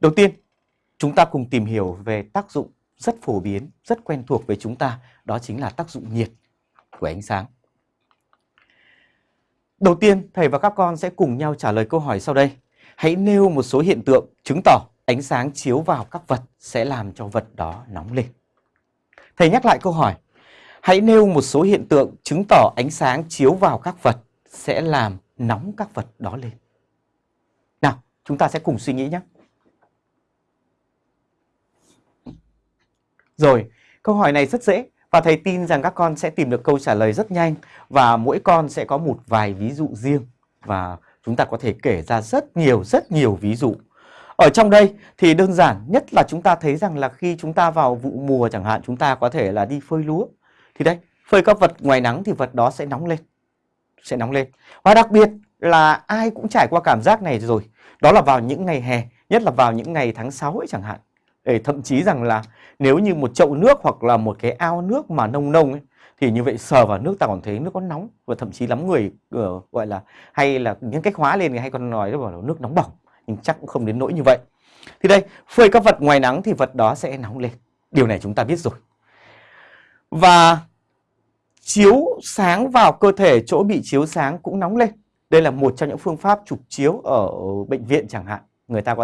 Đầu tiên, chúng ta cùng tìm hiểu về tác dụng rất phổ biến, rất quen thuộc với chúng ta, đó chính là tác dụng nhiệt của ánh sáng. Đầu tiên, thầy và các con sẽ cùng nhau trả lời câu hỏi sau đây. Hãy nêu một số hiện tượng chứng tỏ ánh sáng chiếu vào các vật sẽ làm cho vật đó nóng lên. Thầy nhắc lại câu hỏi. Hãy nêu một số hiện tượng chứng tỏ ánh sáng chiếu vào các vật sẽ làm nóng các vật đó lên. Nào, chúng ta sẽ cùng suy nghĩ nhé. Rồi, câu hỏi này rất dễ và thầy tin rằng các con sẽ tìm được câu trả lời rất nhanh và mỗi con sẽ có một vài ví dụ riêng và chúng ta có thể kể ra rất nhiều rất nhiều ví dụ. Ở trong đây thì đơn giản nhất là chúng ta thấy rằng là khi chúng ta vào vụ mùa chẳng hạn chúng ta có thể là đi phơi lúa. Thì đây, phơi các vật ngoài nắng thì vật đó sẽ nóng lên. Sẽ nóng lên. Và đặc biệt là ai cũng trải qua cảm giác này rồi. Đó là vào những ngày hè, nhất là vào những ngày tháng 6 ấy chẳng hạn. Để thậm chí rằng là nếu như một chậu nước hoặc là một cái ao nước mà nông nông ấy, thì như vậy sờ vào nước ta còn thấy nước có nóng và thậm chí lắm người uh, gọi là hay là những cách hóa lên hay còn nói là nước nóng bỏng nhưng chắc cũng không đến nỗi như vậy. Thì đây, phơi các vật ngoài nắng thì vật đó sẽ nóng lên. Điều này chúng ta biết rồi. Và chiếu sáng vào cơ thể chỗ bị chiếu sáng cũng nóng lên. Đây là một trong những phương pháp chụp chiếu ở bệnh viện chẳng hạn. Người ta có